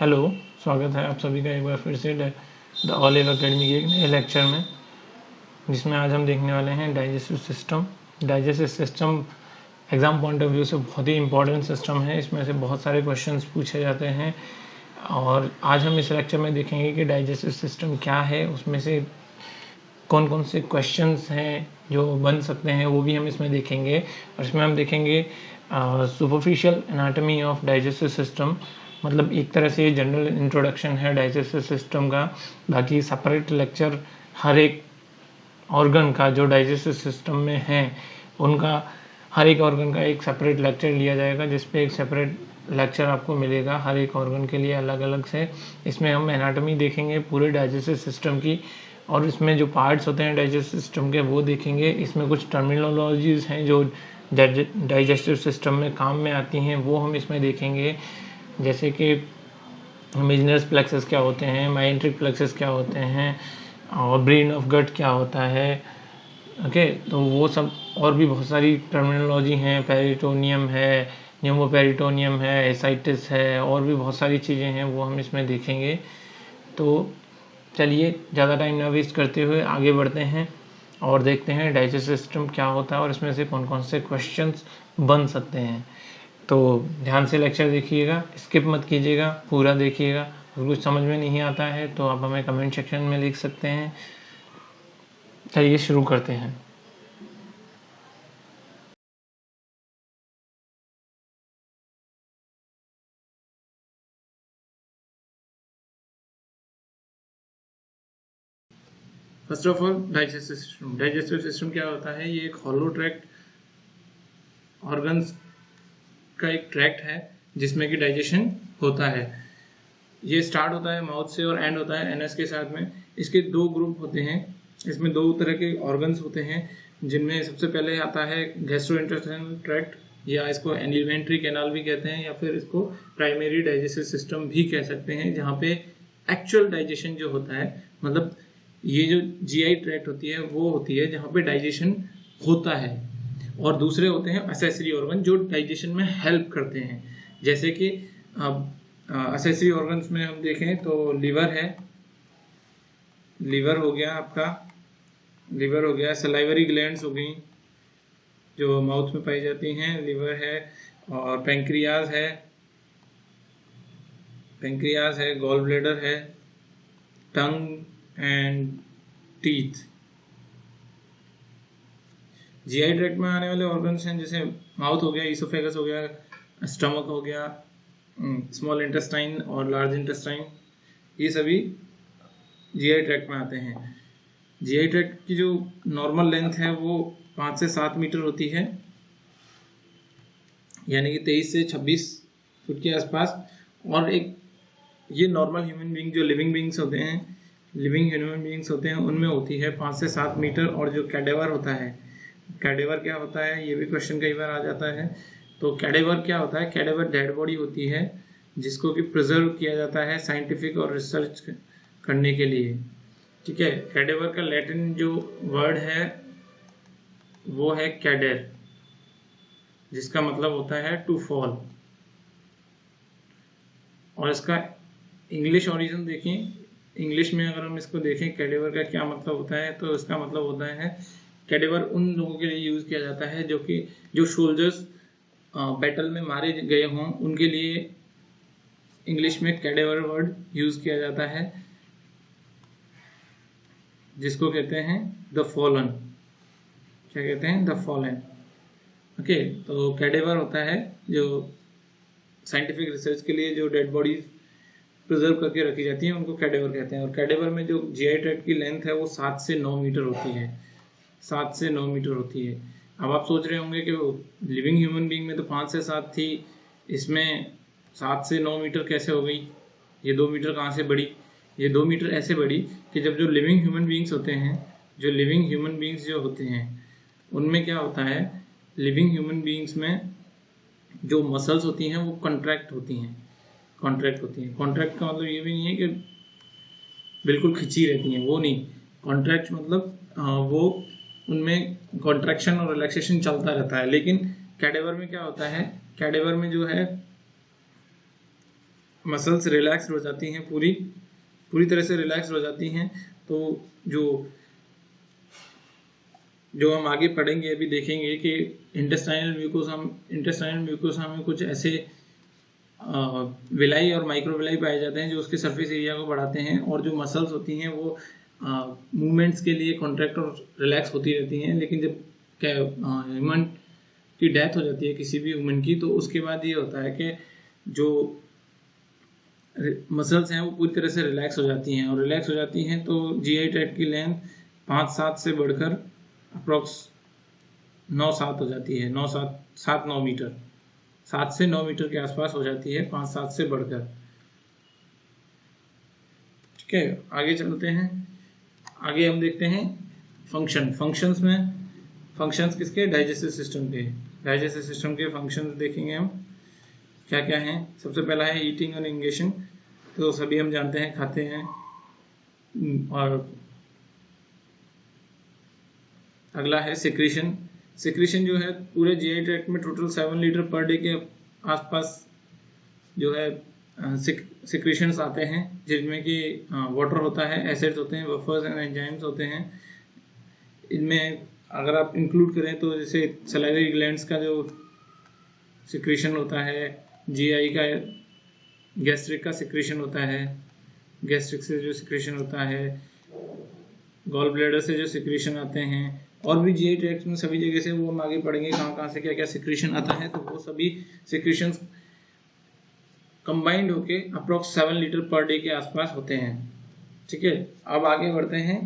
Hello, स्वागत है आप सभी का एक बार फिर से द ऑल एव अकेडमी के एक नए लेक्चर में, जिसमें आज हम देखने वाले हैं digestive system. Digestive system, exam point of view से बहुत ही इंपॉर्टेंट सिस्टम है, इसमें से बहुत सारे क्वेश्चंस पूछे जाते हैं। और आज हम इस लेक्चर में देखेंगे कि डाइजेस्टिव सिस्टम क्या है, उसमें से कौन कौन से क्वेश्चन हैं जो बन सकते हैं, वो भी हम इसमें देखेंगे। और इसमें हम देखेंगे superficial anatomy of digestive system मतलब एक तरह से जनरल इंट्रोडक्शन है डाइजेस्टिव सिस्टम का, बाकी सेपरेट लेक्चर हर एक ऑर्गन का, जो डाइजेस्टिव सिस्टम में है, उनका हर एक ऑर्गन का एक सेपरेट लेक्चर लिया जाएगा जिस पे एक सेपरेट लेक्चर आपको मिलेगा हर एक ऑर्गन के लिए अलग अलग से। इसमें हम एनाटॉमी देखेंगे, पूरे डाइजेस्टिव सिस्टम की, और इसमें जो पार्ट्स होते हैं डाइजेस्टिव सिस्टम के, वो देखेंगे। इसमें कुछ टर्मिनोलॉजीज हैं जो डाइजेस्टिव सिस्टम में काम में आती हैं, वो हम इसमें देखेंगे। जैसे कि मिजनस प्लेक्सेस क्या होते हैं माइंट्रिक प्लेक्सेस क्या होते हैं, और ब्रेन ऑफ़ गट क्या होता है ओके तो वो सब और भी बहुत सारी टर्मिनोलॉजी हैं पेरिटोनियम है न्यूमोपेरिटोनियम है एसाइटिस है, और भी बहुत सारी चीज़ें हैं, वो हम इसमें देखेंगे। तो चलिए, ज़्यादा टाइम ना वेस्ट करते हुए आगे बढ़ते हैं और देखते हैं डाइजेस्ट सिस्टम क्या होता है और इसमें से कौन कौन से क्वेश्चंस बन सकते हैं। तो ध्यान से लेक्चर देखिएगा स्किप मत कीजिएगा, पूरा देखिएगा। अगर कुछ समझ में नहीं आता है तो आप हमें कमेंट सेक्शन में लिख सकते हैं। चलिए शुरू करते हैं। First of all digestive system digestive system क्या होता है? ये एक हॉलो ट्रैक्ट ऑर्गन्स का एक ट्रैक्ट है, जिसमें कि डाइजेशन होता है। ये स्टार्ट होता है माउथ से और एंड होता है एनएस के साथ में। इसके दो ग्रुप होते हैं। इसमें दो तरह के ऑर्गन्स होते हैं, जिनमें सबसे पहले आता है गैस्ट्रोइंटेस्टाइनल ट्रैक्ट या इसको एलिमेंट्री कैनाल भी कहते हैं, या फिर इसको प्राइमरी डाइजेस्टिव सिस्टम भी कह सकते हैं, जहाँ पे एक्चुअल डाइजेशन जो होता है मतलब ये जो जीआई ट्रैक्ट होती है, वो होती है जहाँ पे डाइजेशन होता है। और दूसरे होते हैं असेसरी ऑर्गन जो डाइजेशन में हेल्प करते हैं। जैसे कि असेसरी ऑर्गन्स में हम देखें तो लीवर है। लीवर हो गया आपका। लीवर हो गया सलाइवरी ग्लैंड्स हो गई, जो माउथ में पाई जाती हैं। लीवर है और पेंक्रियाज है। पेंक्रियाज है गॉल ब्लेडर है। Tongue and teeth GI tract में आने वाले ऑर्गन्स हैं, जैसे माउथ हो गया ईसोफेगस हो गया स्टमक हो गया स्मॉल इंटेस्टाइन और लार्ज इंटेस्टाइन ये सभी जीआई ट्रैक्ट में आते हैं। जीआई ट्रैक्ट की जो नॉर्मल लेंथ है, वो पाँच से सात मीटर होती है। यानी कि तेईस से छब्बीस फुट के आसपास। और एक ये नॉर्मल ह्यूमन बींग जो लिविंग बींग्स होते हैं लिविंग ह्यूमन बींग्स होते हैं, उनमें होती है पाँच से सात मीटर और जो कैडेवर होता है कैडेवर क्या होता है, ये भी क्वेश्चन कई बार आ जाता है। तो कैडेवर क्या होता है, कैडेवर डेड बॉडी होती है, जिसको कि प्रिजर्व किया जाता है साइंटिफिक और रिसर्च करने के लिए। ठीक है, कैडेवर का लैटिन जो वर्ड है, वो है कैडेर जिसका मतलब होता है टू फॉल और इसका इंग्लिश ओरिजिन देखें इंग्लिश में अगर हम इसको देखें, कैडेवर का क्या मतलब होता है तो इसका मतलब होता है कैडेवर उन लोगों के लिए यूज़ किया जाता है जो कि, जो सोल्जर्स बैटल में मारे गए हों, उनके लिए इंग्लिश में कैडेवर वर्ड यूज़ किया जाता है, जिसको कहते हैं द फॉलन क्या कहते हैं? द फॉलन ओके तो कैडेवर होता है जो साइंटिफिक रिसर्च के लिए जो डेड बॉडीज प्रिजर्व करके रखी जाती हैं, उनको कैडेवर कहते हैं। और कैडेवर में जो जीआई ट्रैक्ट की लेंथ है, वो सात से नौ मीटर होती है। सात से नौ मीटर होती है। अब आप सोच रहे होंगे कि लिविंग ह्यूमन बींग में तो पाँच से सात थी, इसमें सात से नौ मीटर कैसे हो गई? ये दो मीटर कहाँ से बढ़ी? ये दो मीटर ऐसे बढ़ी कि जब जो लिविंग ह्यूमन बींग्स होते हैं, जो लिविंग ह्यूमन बींग्स जो होते हैं, उनमें क्या होता है? लिविंग ह्यूमन बींग्स में जो मसल्स होती हैं, वो कॉन्ट्रैक्ट होती हैं। कॉन्ट्रैक्ट होती हैं। कॉन्ट्रैक्ट का मतलब ये भी नहीं है कि बिल्कुल खिंची रहती हैं, वो नहीं। कॉन्ट्रैक्ट मतलब वो उनमें कॉन्ट्रैक्शन और रिलैक्सेशन चलता रहता है। लेकिन कैडेवर में क्या होता है? कैडेवर में जो है मसल्स रिलैक्स हो जाती हैं पूरी पूरी तरह से रिलैक्स हो जाती हैं। तो जो जो हम आगे पढ़ेंगे, अभी देखेंगे कि इंटेस्टाइनल म्यूकोसा इंटेस्टाइनल म्यूकोसा में कुछ ऐसे विलाई और माइक्रोविलाई पाए जाते हैं जो उसके सरफेस एरिया को बढ़ाते हैं और जो मसल्स होती हैं वो मूवमेंट्स के लिए कॉन्ट्रैक्ट और रिलैक्स होती रहती हैं, लेकिन जब ह्यूमन की डेथ हो जाती है किसी भी ह्यूमन की तो उसके बाद ये होता है कि जो मसल्स हैं वो पूरी तरह से रिलैक्स हो जाती हैं, और रिलैक्स हो जाती हैं तो जी आई ट्रैक्ट की लेंथ पाँच सात से बढ़कर अप्रोक्स नौ सात हो जाती है, नौ सात सात नौ मीटर, सात से नौ मीटर के आसपास हो जाती है पाँच सात से बढ़कर। ठीक है, आगे चलते हैं। आगे हम देखते हैं फ़ंक्शन फ़ंक्शंस में फ़ंक्शंस किसके? डाइजेस्टिव सिस्टम के। डाइजेस्टिव सिस्टम के फ़ंक्शंस देखेंगे हम। क्या क्या हैं? सबसे पहला है ईटिंग और इंगेशन तो सभी हम जानते हैं, खाते हैं। और अगला है सिक्रीशन सिक्रीशन जो है, पूरे जीआई ट्रैक्ट में total seven litre per day के आसपास जो है सिक्रीशंस आते हैं, जिनमें कि वाटर होता है एसिड्स होते हैं वफर्स एंड एंजाइम्स होते हैं। इनमें अगर आप इंक्लूड करें तो जैसे सलाइवरी ग्लैंड्स का जो सिक्रेशन होता है जीआई का गैस्ट्रिक का सिक्रेशन होता है गैस्ट्रिक से जो सिक्रेशन होता है गॉल ब्लेडर से जो सिक्रेशन आते हैं, और भी जीआई ट्रैक्ट में सभी जगह से वो हम आगे पढ़ेंगे कहाँ कहाँ से क्या क्या सिक्रेशन आता है तो वो सभी सिक्रीशन कंबाइंड होके approx seven litre per day के आसपास होते हैं। ठीक है? अब आगे बढ़ते हैं।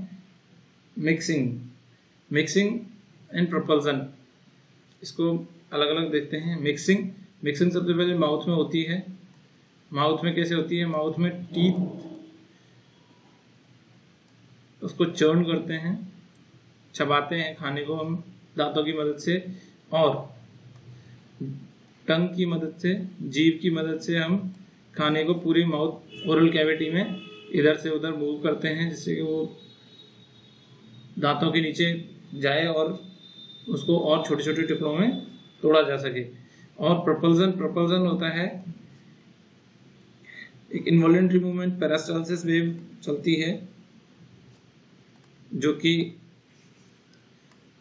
मिक्सिंग मिक्सिंग एंड प्रपल्सन इसको अलग अलग देखते हैं। मिक्सिंग मिक्सिंग सबसे पहले माउथ में होती है। माउथ में कैसे होती है? माउथ में टीथ उसको चर्न करते हैं। चबाते हैं खाने को हम दांतों की मदद से। और टंग की मदद से जीव की मदद से हम खाने को पूरी माउथ ओरल कैविटी में इधर से उधर मूव करते हैं, जिससे कि वो दांतों के नीचे जाए और उसको और छोटे छोटे टुकड़ों में तोड़ा जा सके। और प्रपल्जन प्रपल्जन होता है, एक इन्वॉलेंट्री मूवमेंट पैरास्टालसिस वेव चलती है, जो कि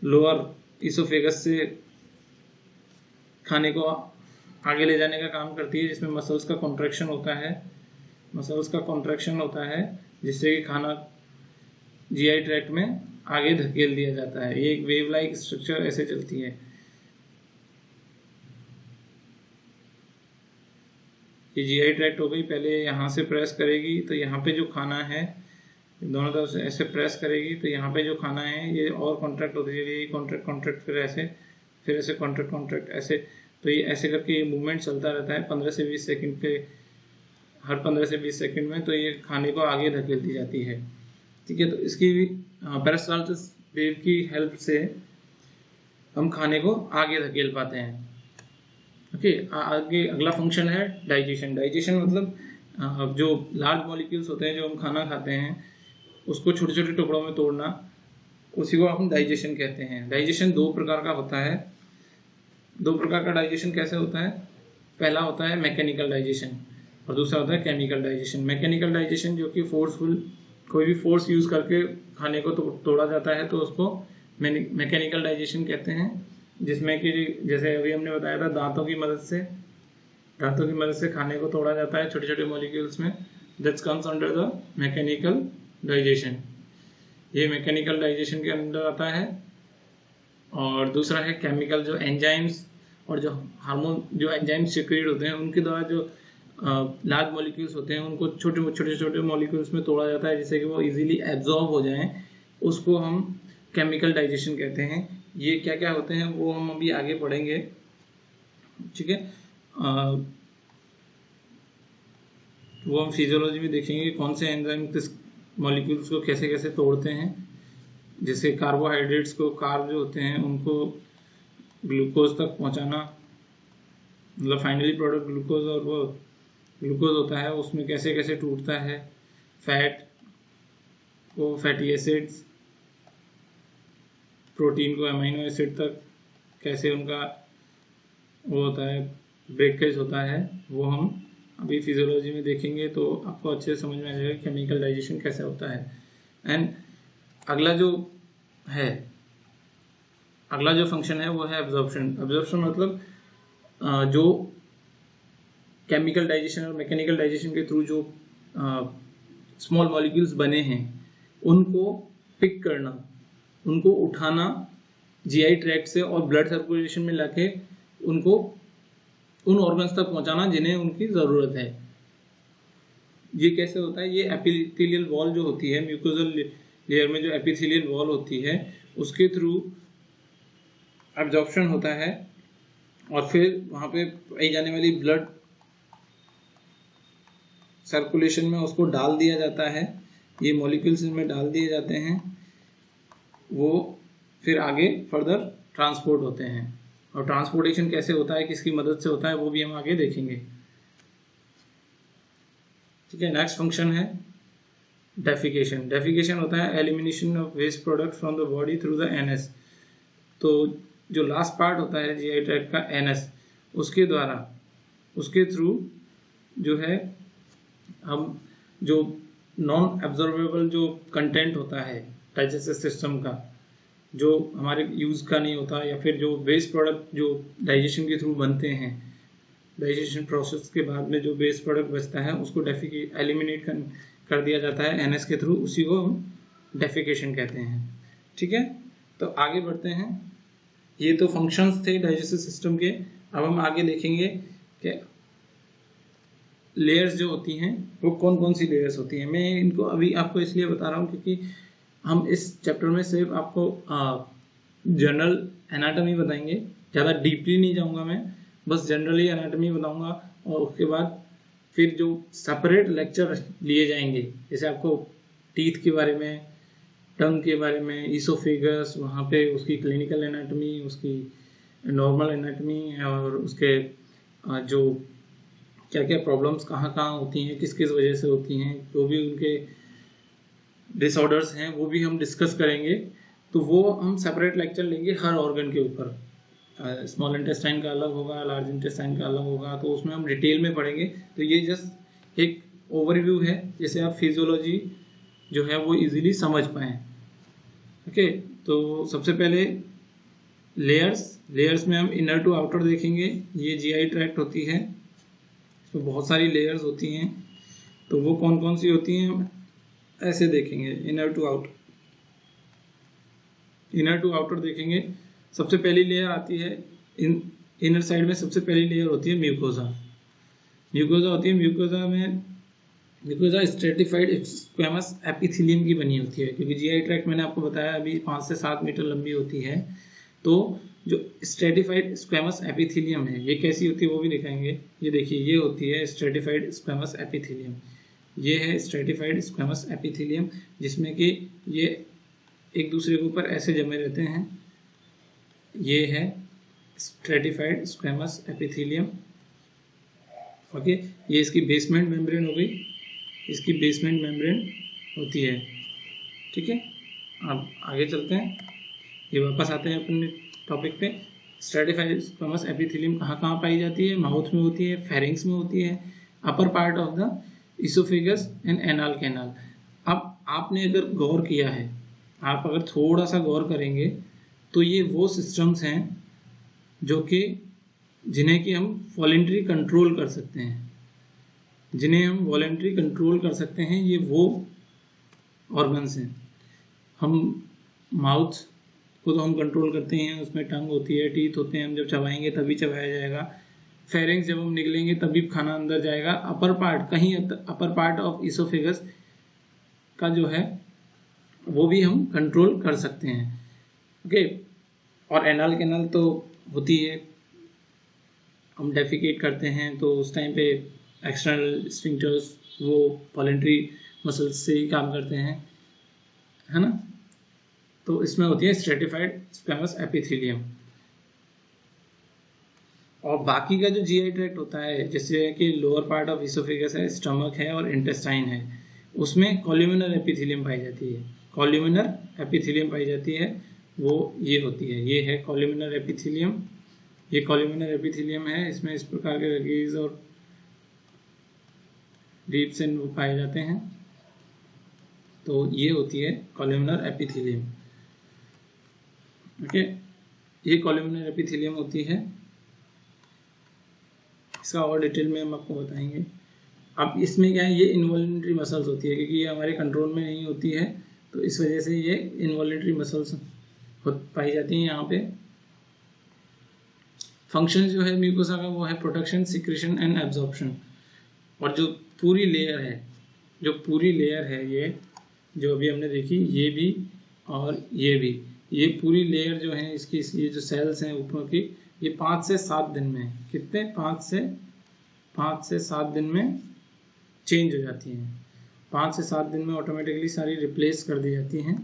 लोअर इसोफेगस से खाने को आगे ले जाने का काम करती है, जिसमें मसल्स का कॉन्ट्रैक्शन होता है। मसल्स का कॉन्ट्रैक्शन होता है, जिससे कि खाना जीआई ट्रैक्ट में आगे धकेल दिया जाता है। ये एक वेव लाइक स्ट्रक्चर ऐसे चलती है। ये जीआई ट्रैक्ट हो गई, पहले यहाँ से प्रेस करेगी तो यहाँ पे जो खाना है, दोनों तरफ़ से ऐसे प्रेस करेगी तो यहाँ पे जो खाना है, ये और कॉन्ट्रैक्ट होती है। कॉन्ट्रैक्ट कॉन्ट्रैक्ट फिर ऐसे फिर ऐसे कॉन्ट्रैक्ट कॉन्ट्रैक्ट ऐसे तो ये ऐसे करके ये मूवमेंट चलता रहता है पंद्रह से बीस सेकंड पे, हर पंद्रह से बीस सेकंड में तो ये खाने को आगे धकेल दी जाती है। ठीक है तो इसकी पेरास्टाल्टिस वेव की हेल्प से हम खाने को आगे धकेल पाते हैं। ओके आगे अगला फ़ंक्शन है डाइजेशन डाइजेशन मतलब जो लार्ज मॉलिक्यूल्स होते हैं, जो हम खाना खाते हैं, उसको छोटे छोटे टुकड़ों में तोड़ना, उसी को हम डाइजेशन कहते हैं। डाइजेशन दो प्रकार का होता है। दो प्रकार का डाइजेशन कैसे होता है? पहला होता है मैकेनिकल डाइजेशन और दूसरा होता है केमिकल डाइजेशन मैकेनिकल डाइजेशन जो कि फोर्सफुल कोई भी फोर्स यूज़ करके खाने को तो, तोड़ा जाता है तो उसको मैकेनिकल डाइजेशन कहते हैं जिसमें कि जैसे अभी हमने बताया था दांतों की मदद से दांतों की मदद से खाने को तोड़ा जाता है छोटे छोटे मॉलिक्यूल्स में। That's comes under the mechanical digestion ये मैकेनिकल डाइजेशन के अंदर आता है। और दूसरा है केमिकल जो एंजाइम्स और जो हार्मोन जो एंजाइम्स सिक्रेट होते हैं, उनके द्वारा जो लार्ज मॉलिक्यूल्स होते हैं, उनको छोटे छोटे छोटे मॉलिक्यूल्स में तोड़ा जाता है, जिससे कि वो इजीली एब्जॉर्ब हो जाएँ। उसको हम केमिकल डाइजेशन कहते हैं। ये क्या क्या होते हैं, वो हम अभी आगे पढ़ेंगे। ठीक है? वो हम फिजियोलॉजी में देखेंगे कौन से एंजाइम किस मॉलिक्यूल्स को कैसे कैसे तोड़ते हैं। जैसे कार्बोहाइड्रेट्स को कार्ब जो होते हैं, उनको ग्लूकोज तक पहुंचाना मतलब फाइनली प्रोडक्ट ग्लूकोज और वो ग्लूकोज होता है, उसमें कैसे कैसे टूटता है फैट को फैटी एसिड्स प्रोटीन को अमीनो एसिड तक कैसे उनका वो होता है ब्रेकेज होता है, वो हम अभी फिजियोलॉजी में देखेंगे तो आपको अच्छे से समझ में आ जाएगा केमिकल डाइजेशन कैसे होता है। एंड अगला जो है, अगला जो फ़ंक्शन है, वो है एब्जॉर्प्शन एब्जॉर्प्शन मतलब जो केमिकल डाइजेशन और मैकेनिकल डाइजेशन के थ्रू जो स्मॉल मॉलिक्यूल्स बने हैं, उनको पिक करना, उनको उठाना जीआई ट्रैक से और ब्लड सर्कुलेशन में लाके उनको उन ऑर्गन्स तक पहुंचाना जिन्हें उनकी ज़रूरत है। ये कैसे होता है? ये एपिथेलियल वॉल जो होती है म्यूकोजल लेयर में जो एपिथेलियल वॉल होती है, उसके थ्रू एब्जॉर्प्शन होता है और फिर वहाँ पे पाई जाने वाली ब्लड सर्कुलेशन में उसको डाल दिया जाता है। ये मॉलिक्यूल्स में डाल दिए जाते हैं। वो फिर आगे फर्दर ट्रांसपोर्ट होते हैं। और ट्रांसपोर्टेशन कैसे होता है, किसकी मदद से होता है, वो भी हम आगे देखेंगे। ठीक है नेक्स्ट फ़ंक्शन है। डेफिकेशन डेफिकेशन होता है elimination of waste product from the body through the anus तो जो लास्ट पार्ट होता है जीआई ट्रैक का एनएस उसके द्वारा उसके थ्रू जो है हम जो नॉन एब्जॉर्बेबल जो कंटेंट होता है डाइजेस्टिव सिस्टम का जो हमारे यूज़ का नहीं होता या फिर जो वेस्ट प्रोडक्ट जो डाइजेशन के थ्रू बनते हैं डाइजेशन प्रोसेस के बाद में जो वेस्ट प्रोडक्ट बचता है उसको डेफिके एलिमिनेट कर, कर दिया जाता है एनएस के थ्रू उसी को डेफिकेशन कहते हैं। ठीक है? तो आगे बढ़ते हैं। ये तो फ़ंक्शंस थे डाइजेस्टिव सिस्टम के। अब हम आगे देखेंगे कि लेयर्स जो होती हैं, वो कौन कौन सी लेयर्स होती हैं। मैं इनको अभी आपको इसलिए बता रहा हूँ क्योंकि हम इस चैप्टर में सिर्फ़ आपको जनरल एनाटॉमी बताएँगे। ज़्यादा डीपली नहीं जाऊँगा मैं। बस जनरली एनाटॉमी बताऊँगा और उसके बाद फिर जो सेपरेट लेक्चर लिए जाएँगे, जैसे आपको टीथ के बारे में टंग के बारे में ईसोफिगस वहाँ पे उसकी क्लिनिकल एनाटॉमी उसकी नॉर्मल एनाटॉमी और उसके जो क्या क्या प्रॉब्लम्स कहाँ कहाँ होती हैं किस किस वजह से होती हैं, जो भी उनके डिसऑर्डर्स हैं, वो भी हम डिस्कस करेंगे। तो वो हम सेपरेट लेक्चर लेंगे हर ऑर्गन के ऊपर। स्मॉल इंटेस्टाइन का अलग होगा लार्ज इंटेस्टाइन का अलग होगा तो उसमें हम डिटेल में पढ़ेंगे। तो ये जस्ट एक ओवरव्यू है, जैसे आप फिजियोलॉजी जो है वो इजीली समझ पाए। ओके तो सबसे पहले लेयर्स लेयर्स में हम इनर टू आउटर देखेंगे। ये जीआई ट्रैक्ट होती है। इसमें बहुत सारी लेयर्स होती हैं। तो वो कौन कौन सी होती हैं, ऐसे देखेंगे। Inner to outer inner to outer देखेंगे। सबसे पहली लेयर आती है, इन इनर साइड में सबसे पहली लेयर होती है म्यूकोजा म्यूकोजा होती है म्यूकोजा में म्यूकोजा स्ट्रेटिफाइड स्क्वेमस एपिथेलियम की बनी होती है, क्योंकि जीआई ट्रैक मैंने आपको बताया अभी पाँच से सात मीटर लंबी होती है तो जो स्ट्रेटिफाइड स्क्वेमस एपिथेलियम है, ये कैसी होती है वो भी दिखाएँगे. ये देखिए, ये होती है स्ट्रेटिफाइड स्क्वेमस एपिथेलियम ये है स्ट्रेटिफाइड स्क्वेमस एपिथेलियम जिसमें कि ये एक दूसरे के ऊपर ऐसे जमे रहते हैं ये है स्ट्रेटिफाइड स्क्वेमस एपिथेलियम। ओके, ये इसकी बेसमेंट मेम्ब्रेन हो गई। इसकी बेसमेंट मेम्ब्रेन होती है। ठीक है, अब आगे चलते हैं। ये वापस आते हैं अपने टॉपिक पे। स्ट्रेटिफाइड स्क्वेमस एपिथेलियम कहाँ कहाँ पाई जाती है? माउथ में होती है फेरिंग्स में होती है। Upper part of the oesophagus and anal canal अब आपने अगर गौर किया है, आप अगर थोड़ा सा गौर करेंगे तो ये वो सिस्टम्स हैं जो कि जिन्हें कि हम वॉलेंट्री कंट्रोल कर सकते हैं। जिन्हें हम वॉलेंट्री कंट्रोल कर सकते हैं, ये वो ऑर्गन्स हैं। हम माउथ को तो हम कंट्रोल करते हैं, उसमें टंग होती है टीथ होते हैं, हम जब चबाएँगे तभी चबाया जाएगा। फेरिंग्स जब हम निकलेंगे तभी खाना अंदर जाएगा। अपर पार्ट कहीं अपर पार्ट ऑफ़ इसोफेगस का जो है, वो भी हम कंट्रोल कर सकते हैं। ओके और एनल कैनल तो होती है। हम डेफिकेट करते हैं तो उस टाइम पे एक्सटर्नल स्फिंक्टर्स वो वॉलेंट्री मसल्स से ही काम करते हैं। है ना? तो इसमें होती है स्ट्रेटिफाइड स्पेमस एपिथेलियम और बाकी का जो जीआई ट्रैक्ट होता है, जैसे कि लोअर पार्ट ऑफ़ इसोफेगस है स्टमक है और इंटेस्टाइन है, उसमें कॉल्यूमिनर एपिथेलियम पाई जाती है। कॉल्यूमिनर एपिथेलियम पाई जाती है। वो ये होती है। ये है कॉल्यूमिनर एपिथेलियम ये कॉल्यूमिनर एपिथेलियम है। इसमें इस प्रकार के रगीज और डीप से वो पाए जाते हैं। तो ये होती है कॉलमनर एपिथेलियम ओके ये कॉलमनर एपिथेलियम होती है। इसका और डिटेल में हम आपको बताएँगे। अब इसमें क्या है? ये इन्वॉल्ट्री मसल्स होती है, क्योंकि ये हमारे कंट्रोल में नहीं होती है तो इस वजह से ये इन्वॉल्ट्री मसल्स पाई जाती है यहाँ पे। फ़ंक्शन जो है म्यूकोसा का वो है प्रोटेक्शन सिक्रेशन एंड एब्जॉर्प्शन और जो पूरी लेयर है, जो पूरी लेयर है ये, जो अभी हमने देखी, ये भी और ये भी। ये पूरी लेयर जो है इसकी, ये जो सेल्स हैं ऊपर की, ये पाँच से सात दिन में, कितने? पाँच से पाँच से सात दिन में चेंज हो जाती हैं। पाँच से सात दिन में ऑटोमेटिकली सारी रिप्लेस कर दी जाती हैं।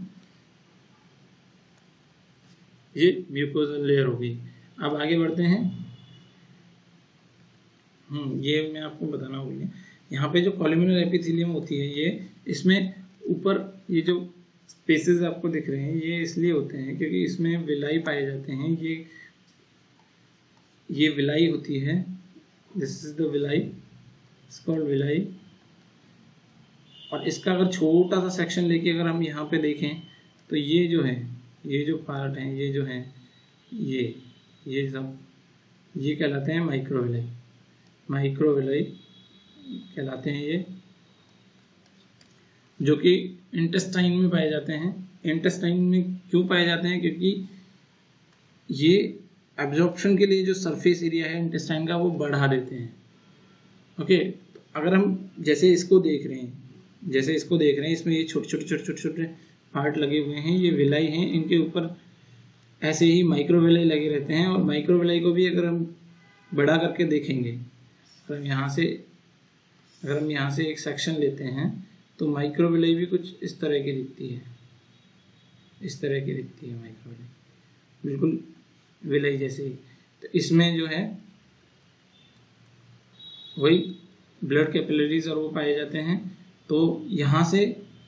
ये म्यूकोजल लेयर होगी। अब आगे बढ़ते हैं। हम्म ये मैं आपको बताना गया। यहाँ पे जो कॉलिमिनल एपिथेलियम होती है, ये इसमें ऊपर ये जो स्पेसेस आपको दिख रहे हैं, ये इसलिए होते हैं क्योंकि इसमें विलाई पाए जाते हैं। ये ये विलाई होती है। This is the villi called villi और इसका अगर छोटा सा सेक्शन लेके अगर हम यहाँ पे देखें तो ये जो है ये जो पार्ट है, ये जो है, ये ये सब, ये कहलाते हैं माइक्रोविलाई माइक्रोविलाई कहलाते हैं ये, जो कि इंटेस्टाइन में पाए जाते हैं. इंटेस्टाइन में क्यों पाए जाते हैं? क्योंकि ये एब्जॉर्प्शन के लिए जो सरफेस एरिया है इंटेस्टाइन का, वो बढ़ा देते हैं. ओके अगर हम जैसे इसको देख रहे हैं, जैसे इसको देख रहे हैं, इसमें ये छोटे छोटे छोटे छोटे छोटे पार्ट लगे हुए हैं, ये विलाई हैं, इनके ऊपर ऐसे ही माइक्रोविलाई लगे रहते हैं और माइक्रोविलाई को भी अगर हम बड़ा करके देखेंगे अगर हम यहाँ से, अगर हम यहाँ से एक सेक्शन लेते हैं तो माइक्रोविलाई भी कुछ इस तरह की दिखती है। इस तरह की दिखती है माइक्रोविलाई बिल्कुल विलय जैसे ही। तो इसमें जो है, वही ब्लड कैपिलरीज और वो पाए जाते हैं तो यहाँ से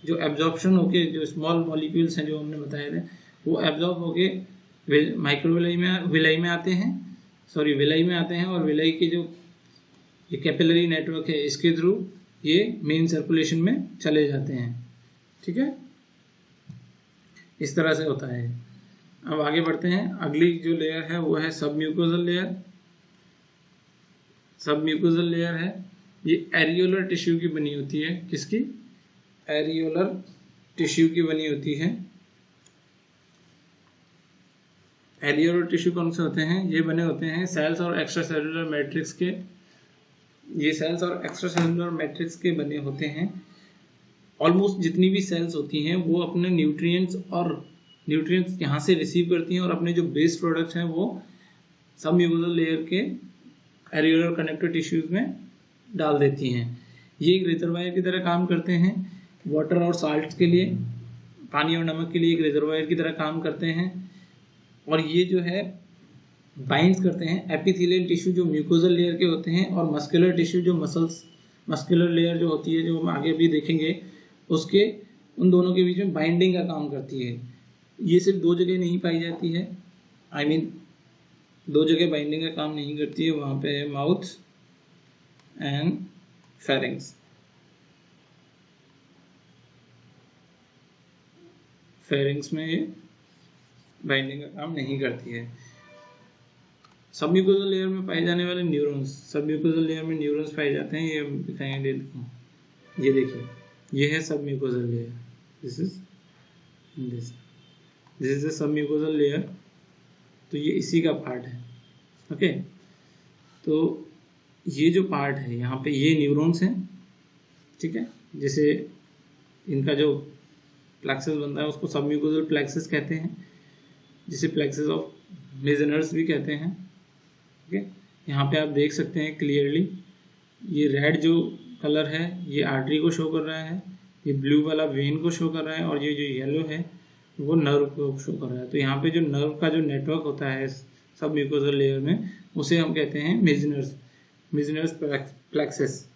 जो एब्जॉर्प्शन होके जो स्मॉल मॉलिक्यूल्स हैं जो हमने बताए थे, वो एब्जॉर्ब होके माइक्रोविलाई में विलय में आते हैं। सॉरी विलय में आते हैं और विलय के जो ये कैपिलरी नेटवर्क है, इसके थ्रू ये मेन सर्कुलेशन में चले जाते हैं। ठीक है? इस तरह से होता है। अब आगे बढ़ते हैं। अगली जो लेयर है, वो है सब म्यूकोजल लेयर सब म्यूकोजल लेयर है। ये एरियोलर टिश्यू की बनी होती है। किसकी? एरियोलर टिश्यू की बनी होती है। एरियोलर टिश्यू कौन से होते हैं? ये बने होते हैं सेल्स और एक्स्ट्रा सेलुलर मैट्रिक्स के। ये सेल्स और एक्स्ट्रा सेलुलर मैट्रिक्स के बने होते हैं। ऑलमोस्ट जितनी भी सेल्स होती हैं, वो अपने न्यूट्रिएंट्स और न्यूट्रिएंट्स यहाँ से रिसीव करती हैं और अपने जो बेस्ट प्रोडक्ट्स हैं, वो सब म्यूकोजल लेयर के एरियोलर कनेक्टिव टिश्यूज में डाल देती हैं। ये एक रिजर्वायर की तरह काम करते हैं। वाटर और साल्ट के लिए पानी और नमक के लिए एक रिजर्वायर की तरह काम करते हैं। और ये जो है बाइंड्स करते हैं एपिथेलियल टिश्यू जो म्यूकोजल लेयर के होते हैं और मस्कुलर टिश्यू जो मसल्स मस्कुलर लेयर जो होती है जो हम आगे भी देखेंगे उसके उन दोनों के बीच में बाइंडिंग का काम करती है। ये सिर्फ़ दो जगह नहीं पाई जाती है। आई I मीन mean, दो जगह बाइंडिंग का काम नहीं करती है वहाँ पे है माउथ एंड फेरिंग्स फेरिंग्स में ये बाइंडिंग का काम नहीं करती है। सबम्यूकोजल लेयर में पाए जाने वाले न्यूरॉन्स सबम्यूकोजल लेयर में न्यूरॉन्स पाए जाते हैं, ये दिखाएँगे ये देखिए, ये है submucosal layer this is this this is the submucosal layer तो ये इसी का पार्ट है। ओके तो ये जो पार्ट है, यहाँ पे ये न्यूरॉन्स हैं, ठीक है? जैसे इनका जो प्लेक्सस बनता है, उसको सब सबम्यूकोजल प्लेक्सस कहते हैं, जिसे प्लेक्सस ऑफ़ मेजनर्स भी कहते हैं ओके यहाँ पे आप देख सकते हैं क्लियरली ये रेड जो कलर है, ये आर्टरी को शो कर रहा है, ये ब्लू वाला वेन को शो कर रहा है, और ये जो येलो है, वो नर्व को शो कर रहा है। तो यहाँ पे जो नर्व का जो नेटवर्क होता है सब म्यूकोजल लेयर में, उसे हम कहते हैं मेजनर्स मिजनर्स प्लेक्सेस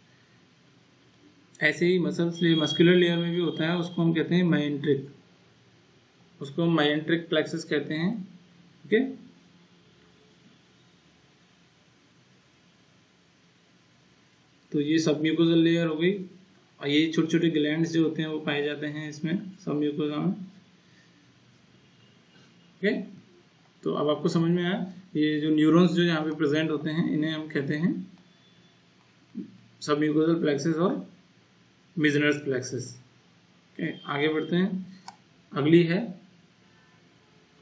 ऐसे ही मसल्स मस्कुलर लेयर में भी होता है, उसको हम कहते हैं माइंट्रिक उसको हम माइंट्रिक प्लेक्सेस कहते हैं ओके तो ये सब म्यूकोजल लेयर हो गई, और ये छोटे छोटे ग्लैंड जो होते हैं, वो पाए जाते हैं इसमें सब म्यूकोजा में. ओके तो अब आपको समझ में आया, ये जो न्यूरॉन्स जो यहाँ पे प्रेजेंट होते हैं, इन्हें हम कहते हैं सब म्यूकोजल प्लेक्सिस और मिजनर्स प्लेक्सिस आगे बढ़ते हैं। अगली है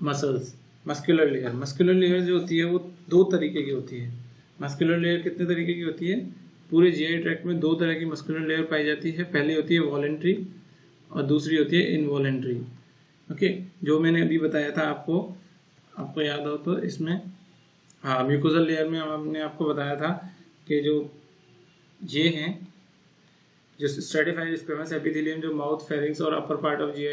muscles muscular layer muscular layer जो होती है, वो दो तरीके की होती है। मस्कुलर लेयर कितने तरीके की होती है? पूरे जीआई ट्रैक्ट में दो तरह की मस्कुलर लेयर पाई जाती है। पहली होती है वॉलेंट्री और दूसरी होती है इनवॉलेंट्री ओके जो मैंने अभी बताया था आपको आपको याद हो तो इसमें हाँ म्यूकोजल लेयर में हमने आपको बताया था कि जो ये हैं जो स्ट्रेटिफाइड स्क्वेमस एपिथेलियम जो माउथ फेरिंग्स और अपर पार्ट ऑफ़ जी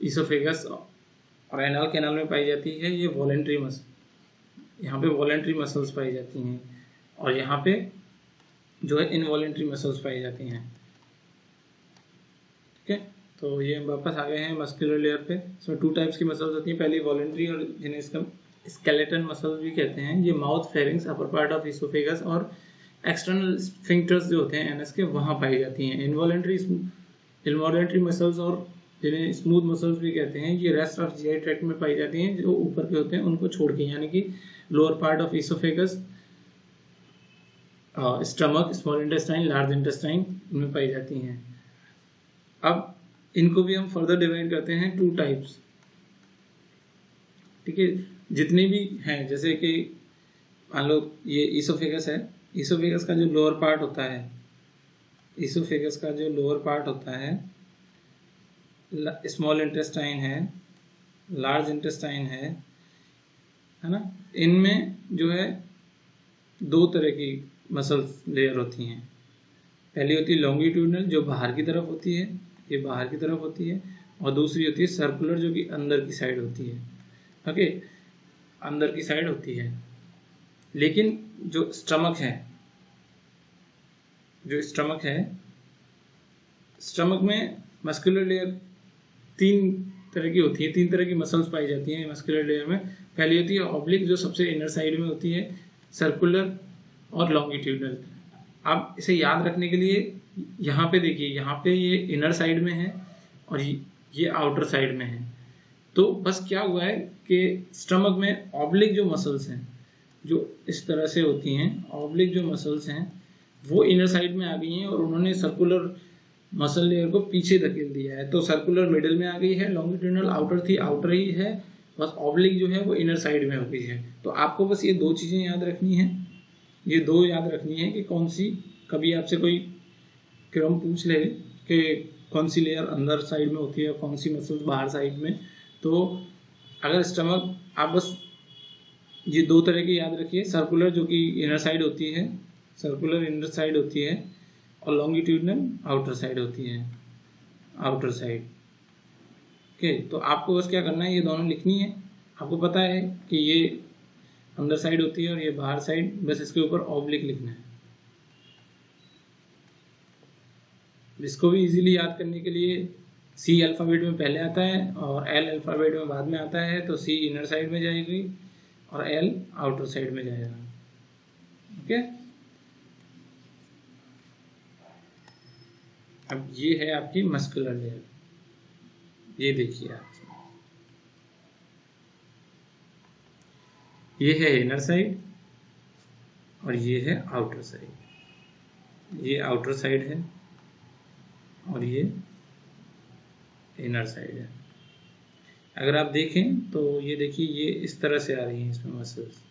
इसोफेगस और एनाल कैनाल में पाई जाती है, ये वॉलेंट्री मस यहाँ पे वॉलेंट्री मसल्स पाई जाती हैं और यहाँ पे जो है इनवॉलेंट्री मसल्स पाई जाती हैं। ठीक है? तो ये वापस आ गए हैं मस्कुलर लेयर पे। सो टू टाइप्स की मसल्स होती हैं। पहली वॉलेंट्री और जिन्हें इसका स्केलेटन मसल्स भी कहते हैं, ये mouth pharynx upper part of oesophagus और एक्सटर्नल स्फिंक्टर्स जो होते हैं एनएस के, वहाँ पाई जाती हैं। इनवॉलेंट्री इनवॉलेंट्री मसल्स और जिन्हें स्मूथ मसल्स भी कहते हैं, ये रेस्ट ऑफ़ जीआई ट्रैक्ट में पाई जाती हैं, जो ऊपर के होते हैं, उनको छोड़ के, यानी कि lower part of oesophagus stomach small intestine large intestine इनमें पाई जाती हैं। अब इनको भी हम फर्दर डिवाइड करते हैं टू टाइप्स ठीक है? जितने भी हैं, जैसे कि मान लो ये इसोफेगस है इसोफेगस का जो लोअर पार्ट होता है इसोफेगस का जो लोअर पार्ट होता है स्मॉल इंटेस्टाइन है लार्ज इंटेस्टाइन है है ना? इनमें जो है दो तरह की मसल्स लेयर होती हैं। पहली होती है लॉन्गिट्यूडनल जो बाहर की तरफ़ होती है, ये बाहर की तरफ़ होती है, और दूसरी होती है सर्कुलर जो कि अंदर की साइड होती है। ओके अंदर की साइड होती है। लेकिन जो स्टमक है जो स्टमक है स्टमक में मस्कुलर लेयर तीन तरह की होती है, तीन तरह की मसल्स पाई जाती हैं मस्कुलर लेयर में। पहली होती है ऑब्लिक जो सबसे इनर साइड में होती है सर्कुलर और लॉन्गिट्यूडनल आप इसे याद रखने के लिए यहाँ पे देखिए, यहाँ पे ये इनर साइड में है और ये आउटर साइड में है। तो बस क्या हुआ है कि स्टमक में ऑब्लिक जो मसल्स हैं, जो इस तरह से होती हैं ऑब्लिक जो मसल्स हैं वो इनर साइड में आ गई हैं और उन्होंने सर्कुलर मसल लेयर को पीछे धकेल दिया है। तो सर्कुलर मिडिल में आ गई है लॉन्गिट्यूडनल आउटर थी आउटर ही है, बस ऑब्लिक जो है वो इनर साइड में हो गई है। तो आपको बस ये दो चीज़ें याद रखनी है। ये दो याद रखनी है कि कौन सी, कभी आपसे कोई क्रम पूछ ले कि कौन सी लेयर अंदर साइड में होती है, कौन सी मसल्स बाहर साइड में। तो अगर स्टमक आप बस ये दो तरह की याद रखिए। सर्कुलर जो कि इनर साइड होती है सर्कुलर इनर साइड होती है और लॉन्गिट्यूडनल आउटर साइड होती है। Outer side. ओके तो आपको बस क्या करना है, ये दोनों लिखनी है। आपको पता है कि ये अंदर साइड होती है और ये बाहर साइड, बस इसके ऊपर ऑब्लिक लिखना है। इसको भी इजीली याद करने के लिए सी अल्फ़ाबेट में पहले आता है और एल अल्फ़ाबेट में बाद में आता है तो सी इनर साइड में जाएगी और एल आउटर साइड में जाएगा। ओके? अब ये है आपकी मस्कुलर लेयर ये देखिए आप. ये है इनर साइड और ये है आउटर साइड ये आउटर साइड है और ये इनर साइड है. अगर आप देखें तो ये देखिए, ये इस तरह से आ रही हैं इसमें मसल्स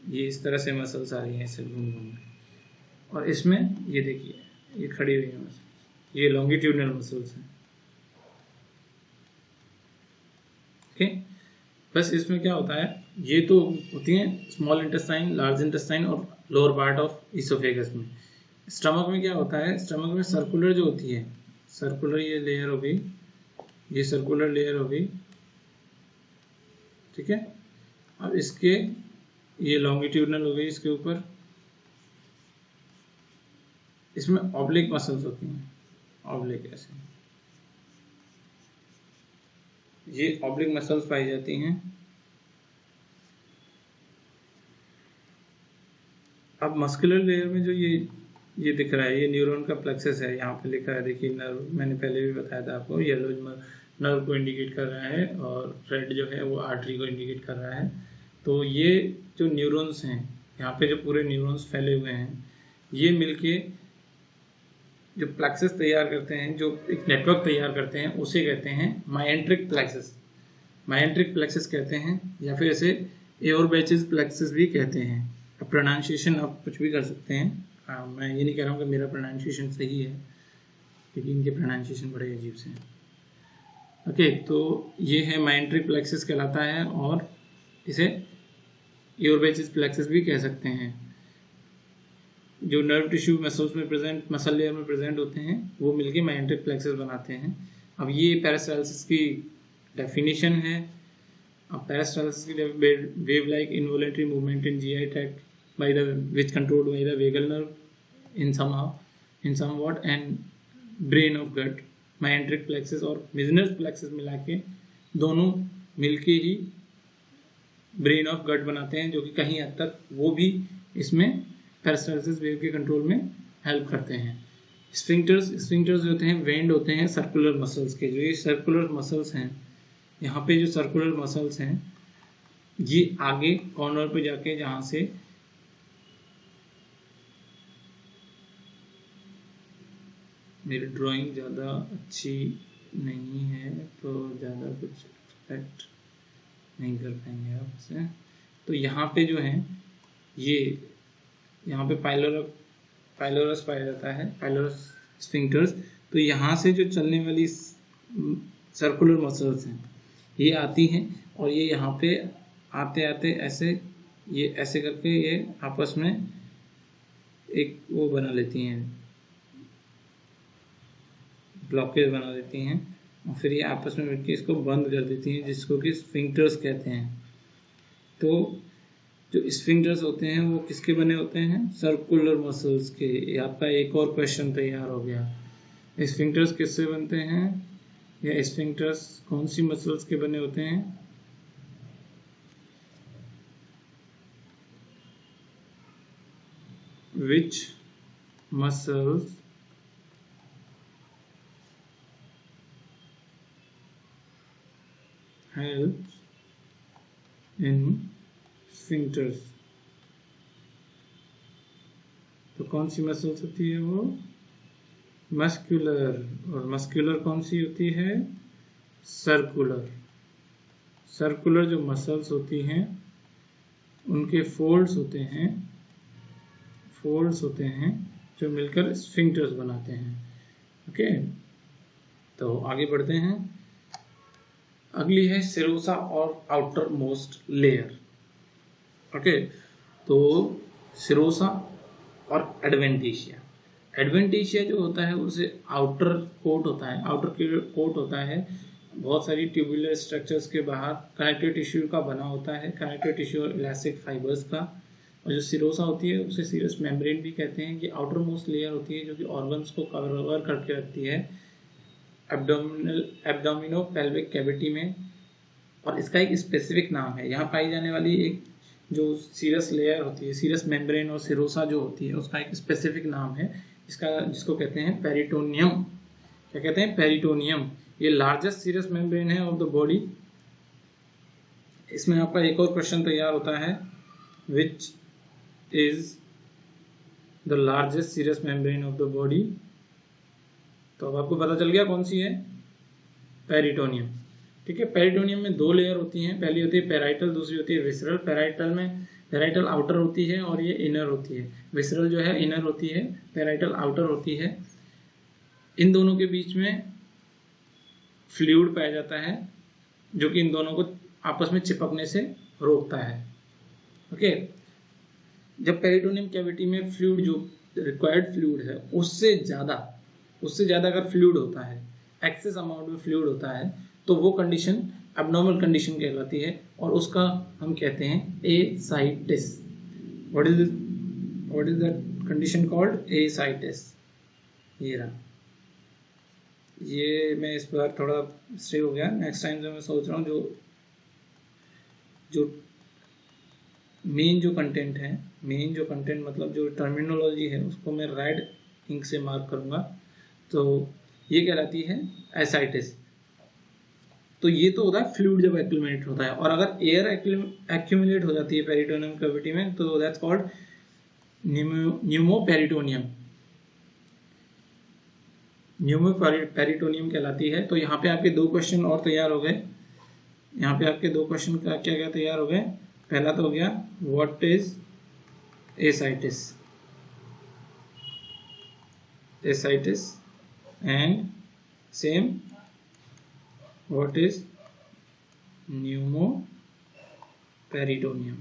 ये इस तरह से मसल्स आ रही हैं इसे घूम घूम और इसमें ये देखिए, ये खड़ी हुई है मसल्स ये लॉन्गिट्यूडनल मसल्स हैं। ओके बस इसमें क्या होता है, ये तो होती हैं स्मॉल इंटेस्टाइन लार्ज इंटेस्टाइन और लोअर पार्ट ऑफ़ इसोफेगस में। स्टमक में क्या होता है स्टमक में सर्कुलर जो होती है सर्कुलर ये लेयर हो गई, ये सर्कुलर लेयर हो गई, ठीक है? अब इसके, ये लॉन्गिट्यूडनल हो गई इसके ऊपर। इसमें ऑब्लिक मसल्स होती हैं। ऑब्लिक ऐसे। ये ऑब्लिक मसल्स पाई जाती हैं। अब मस्कुलर लेयर में जो ये ये दिख रहा है, ये न्यूरॉन का प्लेक्सस है, यहाँ पे लिखा है, देखिए नर्व मैंने पहले भी बताया था आपको येलो नर्व को इंडिकेट कर रहा है और रेड जो है वो आर्टरी को इंडिकेट कर रहा है। तो ये जो न्यूरॉन्स हैं, यहाँ पे जो पूरे न्यूरॉन्स फैले हुए हैं, ये मिलके जो प्लेक्सेस तैयार करते हैं जो एक नेटवर्क तैयार करते हैं उसे कहते हैं माइंट्रिक प्लेक्सेस माइंट्रिक प्लेक्सेस कहते हैं या फिर इसे एयर बैचेस प्लेक्सस भी कहते हैं। अब प्रोनाउंसिएशन आप कुछ भी कर सकते हैं। आ, मैं ये नहीं कह रहा हूँ कि मेरा प्रोनाउंसिएशन सही है क्योंकि इनके प्रोनाउंसिएशन बड़े अजीब से हैं। ओके तो ये है माइंट्रिक प्लेक्सस कहलाता है और इसे एयर प्लेक्सेस भी कह सकते हैं। जो नर्व टिश्यू मसल्स में प्रेजेंट मसल लेयर में प्रेजेंट होते हैं, वो मिलके माइंट्रिक प्लेक्सस बनाते हैं। अब ये पैरास्टाइसिस की डेफिनेशन है। अब पैरास्टाइसिस की wave like involuntary movement in GI tract by the, which controlled by the vagal nerve in somehow, in somewhat, and brain of gut myenteric plexus और मिजनस प्लेक्सिस मिला के दोनों मिलके ही ब्रेन ऑफ़ गट बनाते हैं, जो कि कहीं हद तक वो भी इसमें पैरास्टाइसिस वेव के कंट्रोल में हेल्प करते हैं। स्फिंक्टर्स स्फिंक्टर्स जो होते हैं वेंड होते हैं सर्कुलर मसल्स के, जो ये सर्कुलर मसल्स हैं, यहाँ पे जो सर्कुलर मसल्स हैं, ये आगे कॉर्नर पे जाके जहाँ से मेरी ड्राइंग ज़्यादा अच्छी नहीं है तो ज़्यादा कुछ एक्सपेक्ट नहीं कर पाएँगे आप इसे तो यहाँ पे जो है, ये यहाँ पे पाइलोर पाइलोरस पाया जाता है पाइलोरस स्फिंक्टर्स तो यहाँ से जो चलने वाली सर्कुलर मसल्स हैं, ये आती हैं और ये यहाँ पे आते आते ऐसे, ये ऐसे करके ये आपस में एक वो बना लेती हैं ब्लॉकेज बना देती हैं और फिर ये आपस में मिलकर इसको बंद कर देती हैं, जिसको कि स्फिंक्टर्स कहते हैं। तो जो स्फिंक्टर्स होते हैं, वो किसके बने होते हैं? सर्कुलर मसल्स के। आपका एक और क्वेश्चन तैयार हो गया। स्फिंक्टर्स किससे बनते हैं? या स्फिंक्टर्स कौन सी मसल्स के बने होते हैं? Which muscles helps in sphincters. तो कौन सी मसल्स होती है वो? मस्कुलर और मस्कुलर कौन सी होती है? सर्कुलर सर्कुलर जो मसल्स होती हैं, उनके फोल्ड्स होते हैं फोल्ड्स होते हैं, जो मिलकर स्फिंक्टर्स बनाते हैं। ओके तो आगे बढ़ते हैं। अगली है सिरोसा और आउटर मोस्ट लेयर ओके? तो सिरोसा और एडवेंटिशिया। एडवेंटिशिया जो होता है, उसे आउटर कोट होता है। आउटर कोट होता है, बहुत सारी ट्यूबुलर स्ट्रक्चर्स के बाहर कनेक्टिव टिश्यू का बना होता है। कनेक्टिव टिश्यू और इलास्टिक फाइबर्स का। और जो सिरोसा होती है, उसे सीरस मेम्ब्रेन भी कहते हैं कि आउटर मोस्ट लेयर होती है, जो कि ऑर्गन्स को कवर करके रखती है। एब्डोमिनल एब्डोमिनो पेल्विक कैविटी में। और इसका एक स्पेसिफिक नाम है। यहाँ पाई जाने वाली एक जो सीरस लेयर होती है सीरस मेम्ब्रेन और सिरोसा जो होती है, उसका एक स्पेसिफिक नाम है। इसका, जिसको कहते हैं पेरिटोनियम क्या कहते हैं? पेरिटोनियम ये लार्जेस्ट सीरस मेम्ब्रेन है ऑफ़ द बॉडी इसमें आपका एक और क्वेश्चन तैयार होता है which is the largest serous membrane of the body तो अब आपको पता चल गया कौन सी है? पेरिटोनियम ठीक है पेरिटोनियम में दो लेयर होती हैं। पहली होती है पेराइटल दूसरी होती है विसरल पेराइटल में पेराइटल आउटर होती है और ये इनर होती है। विसरल जो है इनर होती है पेराइटल आउटर होती है। इन दोनों के बीच में फ्लूड पाया जाता है, जो कि इन दोनों को आपस में चिपकने से रोकता है। ओके जब पेरिटोनियम कैविटी में फ्लूड जो रिक्वायर्ड फ्लूड है, उससे ज़्यादा उससे ज़्यादा अगर फ्लूड होता है एक्सेस अमाउंट में फ्लूड होता है तो वो कंडीशन एबनॉर्मल कंडीशन कहलाती है और उसका हम कहते हैं ascites what is what is that condition called ascites ये रहा। ये मैं इस बार थोड़ा स्टे हो गया। नेक्स्ट टाइम जो मैं सोच रहा हूँ जो जो मेन जो कंटेंट है मेन जो कंटेंट मतलब जो टर्मिनोलॉजी है, उसको मैं रेड इंक से मार्क करूँगा। तो ये कहलाती है एसाइटिस तो ये तो होता है फ्लूड जब एक्यूमुलेट होता है। और अगर एयर एक्यूमुलेट हो जाती है पेरिटोनियम कैविटी में तो दैट्स कॉल्ड न्यूमोपेरिटोनियम न्यूमोपेरिटोनियम कहलाती है। तो यहाँ पे आपके दो क्वेश्चन और तैयार हो गए। यहाँ पे आपके दो क्वेश्चन का क्या क्या तैयार हो गए? पहला तो हो गया what is ascites ascites and same what is pneumoperitonium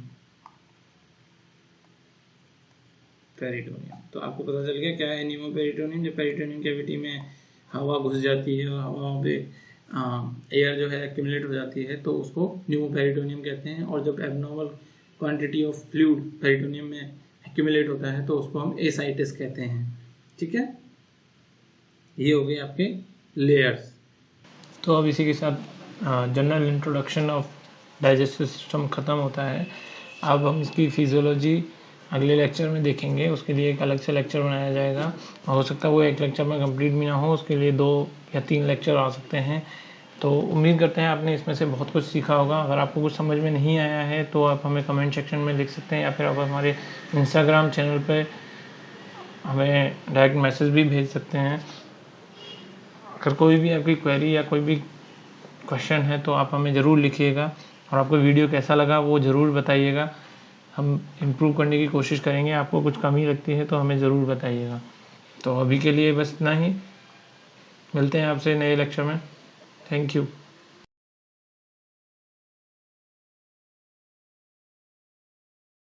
peritoneum तो आपको पता चल गया क्या है न्यूमो न्यूमोपेरिटोनियम जब पेरिटोनियम कैविटी में हवा घुस जाती है और हवा पे एयर जो है एक्यूमुलेट हो जाती है तो उसको न्यूमोपेरिटोनियम कहते हैं। और जब abnormal quantity of fluid peritoneum में एक्यूमुलेट होता है तो उसको हम एसाइटिस कहते हैं। ठीक है? ये हो गए आपके लेयर्स तो अब इसी के साथ general introduction of digestive system ख़त्म होता है। अब हम इसकी फिजियोलॉजी अगले लेक्चर में देखेंगे। उसके लिए एक अलग से लेक्चर बनाया जाएगा। हो सकता है वो एक लेक्चर में कंप्लीट भी ना हो, उसके लिए दो या तीन लेक्चर आ सकते हैं। तो उम्मीद करते हैं आपने इसमें से बहुत कुछ सीखा होगा। अगर आपको कुछ समझ में नहीं आया है तो आप हमें कमेंट सेक्शन में लिख सकते हैं, या फिर आप हमारे इंस्टाग्राम चैनल पर हमें डायरेक्ट मैसेज भी भेज सकते हैं। अगर कोई भी आपकी क्वेरी या कोई भी क्वेश्चन है तो आप हमें ज़रूर लिखिएगा। और आपको वीडियो कैसा लगा, वो ज़रूर बताइएगा। हम इम्प्रूव करने की कोशिश करेंगे। आपको कुछ कमी लगती है तो हमें ज़रूर बताइएगा। तो अभी के लिए बस इतना ही। मिलते हैं आपसे नए लेक्चर में। Thank you